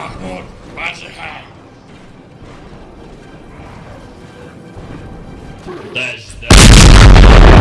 Mahmoud, waar ze gaan. Dus, is de...